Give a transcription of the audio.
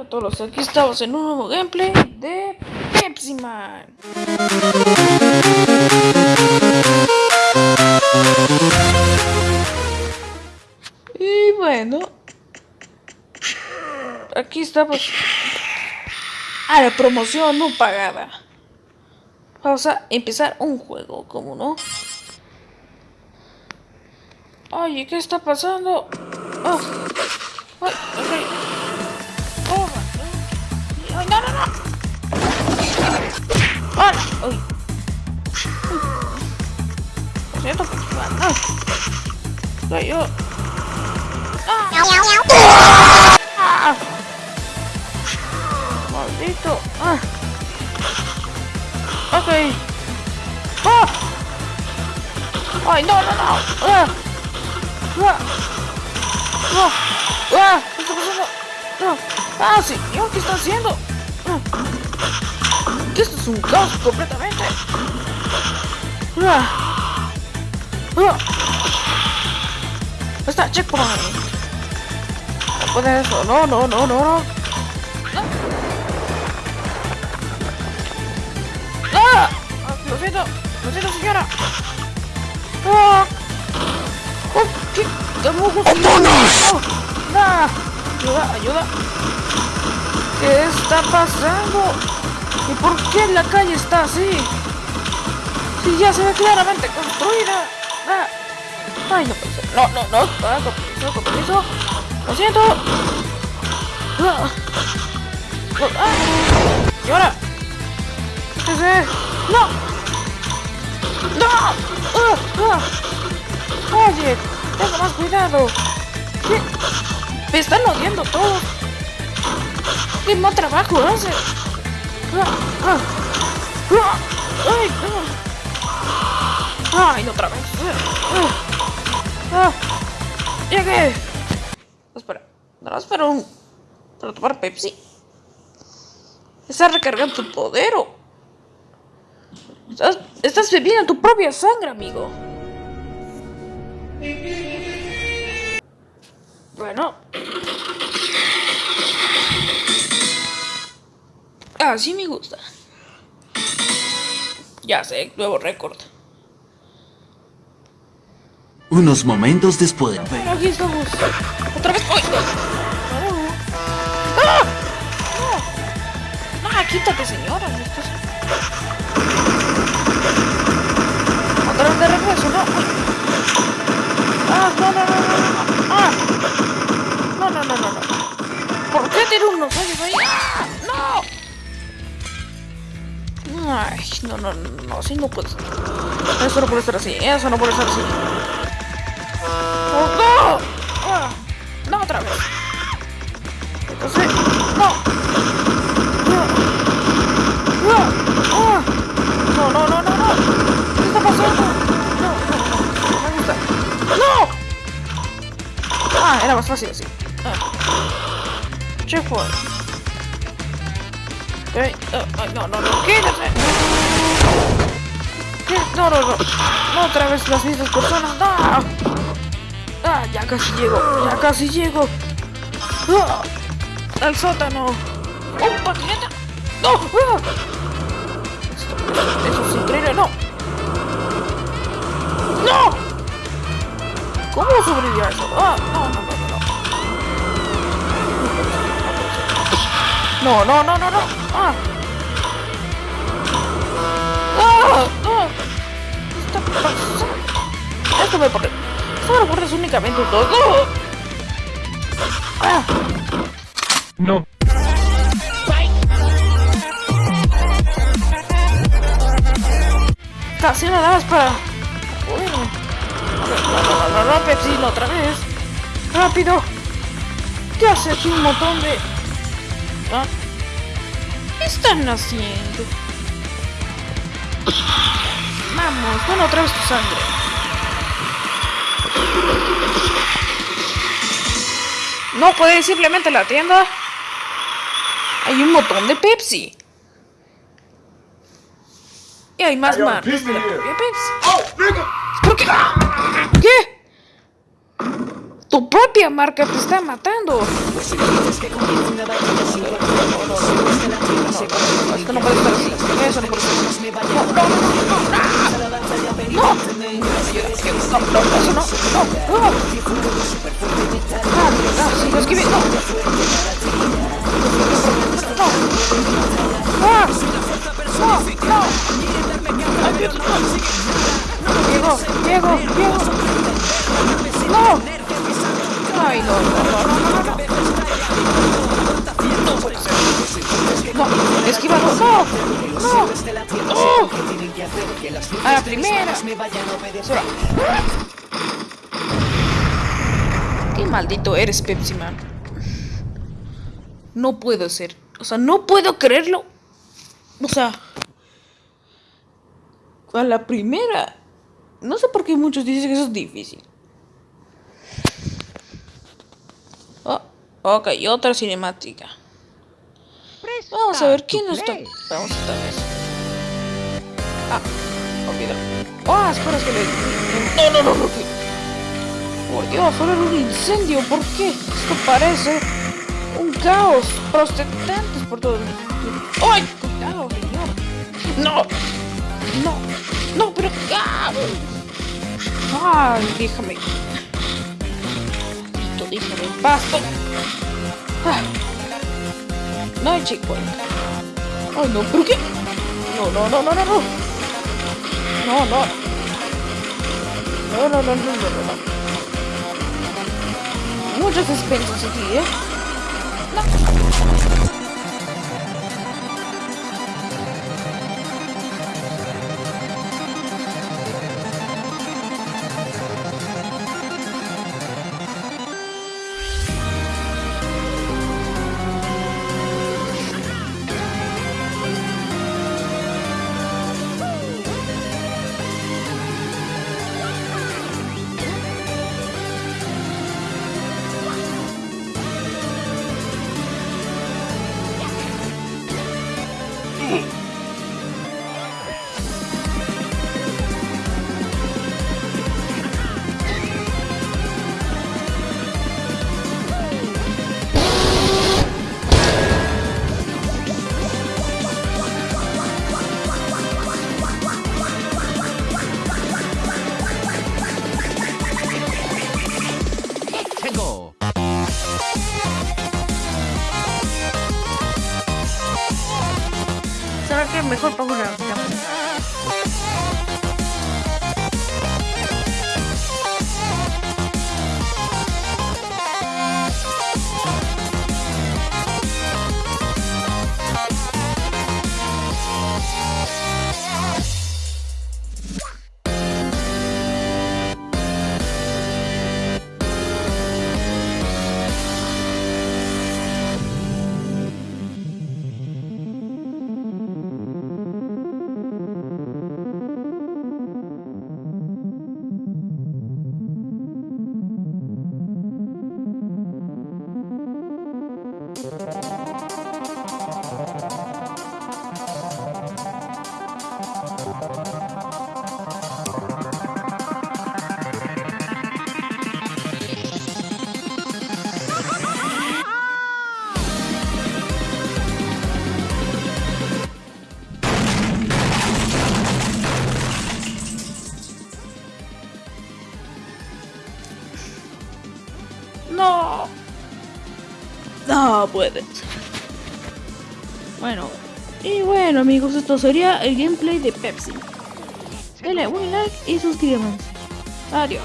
a todos, aquí estamos en un nuevo gameplay de Pepsi Man. Y bueno, aquí estamos a la promoción no pagada. Vamos a empezar un juego, como no? Oye, ¿qué está pasando? Oh. Ay, ay, ¡Uy! Siento, pues, ah. ¡Ah! ¡Ah! Maldito. ¡Ah! Ok. ¡Ah! ¡Ay, no, no, no! ¡Ah! ¡Ah! ¡Ah! ¡Ah! ¡Ah! ¡Ah, señor! ¿Qué está haciendo? ¡Ah! Que esto es un caos completamente. ¡Ah! ¡Ah! Está checkpoint. No puede eso. No, no, no, no, no. ¡Ah! ¡Ah! Lo siento. Lo siento, señora. ¡Ah! ¡Oh! ¿Qué? ¡Oh! ¡Ayuda! ¡Ayuda! ¿Qué está pasando? ¿Y por qué la calle está así? Si ya se ve claramente construida. ¡Ah! ¡Ay, no puede ser! ¡No, no, no! ¡Ah, con permiso, con permiso! ¡Lo siento! ¡Ah! ¡Ah! ¿Y ahora? ¿Qué es? ¡No! ¡No! ¡Ah! ¡Ah! Oye, tenga más cuidado. ¿Qué? Me están odiando todos. ¿Qué mal trabajo hace? ¡Ay! ¡Ah! ¡Ay, otra vez! ¡Llegué! Espera, no, espera un... para tomar Pepsi. Está recargando tu poder. Estás, estás bebiendo tu propia sangre, amigo. Bueno. Así me gusta. Ya sé, nuevo récord. Unos momentos después. Aquí estamos. Otra vez. ¡Ay! ¡Ah! ¡No! ¡No! quítate, señora! Estás... Otra vez de regreso, ¿no? ¡Ah! ¡No, no, no, no! no. ¡Ah! No, no, no, no, no. ¿Por qué tiene unos hoyos ahí? No, no, no, no, así no puede. Eso no puede ser así, eso no puede ser así. ¡Oh, no! Ah, ¡No, otra vez! Entonces, ¡no! No, no, no, no. ¿Qué está pasando? No, no, no, me gusta. ¡No! Ah, era más fácil así. Ah. Okay. Oh, no, no, no, quédate. ¿Qué? No, no, no. No otra vez las mismas personas. No. Ah, ya casi llego. Ya casi llego. Ah, al sótano. ¡Un patineta! ¡No! Ah. Esto, eso es increíble. ¡No! ¡No! ¿Cómo sobreviví a eso? Ah, no, no, no, no. No, no, no, no, no. Ah. Ah, ah. ¿Qué está pasando? Esto me. Esto me recuerda únicamente dos. ¡No! Ah. No. Casi me dabas para. Bueno. No, no, no, no, no, Pepsi, otra vez. ¡Rápido! ¿Qué hace aquí un montón de. ¿Ah? ¿Qué están haciendo? Vamos, bueno, otra vez tu sangre. No puede ir simplemente a la tienda. Hay un montón de Pepsi. Y hay más marcas de la propia Pepsi. ¿Por qué? ¿Qué? Tu propia marca te está matando. Pues no, no, esto no puede estar así. Eso no puede ser así. No, no, no, no, no, no, no, no, eso no, no, no. Ah, ah, sí, lo esquivé, no. No. No, esquivado, no, no, no. A la primera. Se va. Qué maldito eres, Pepsi Man. No puedo ser. O sea, no puedo creerlo. O sea. A la primera. No sé por qué muchos dicen que eso es difícil. Oh, ok, otra cinemática. Vamos a ver quién nos está. Vamos esta vez. Ah, olvídalo. Ah, espera, es que le. No, no, no, no. Por Dios, ahora era un incendio. ¿Por qué? Esto parece un caos. Protestantes por todo el mundo. ¡Ay! Cuidado, señor. No. No. No, pero. ¡Ah! Ay, déjame. Déjame en paz. Ah. No checkpoint. Ay, no, ¿pero qué? No, no, no, no, no, no. No, no. No, no, no, no, no, no, no. Muchos suspensos aquí, ¿eh? No. Bueno. Y bueno amigos, esto sería el gameplay de Pepsi. Denle un like y suscríbanse. Adiós.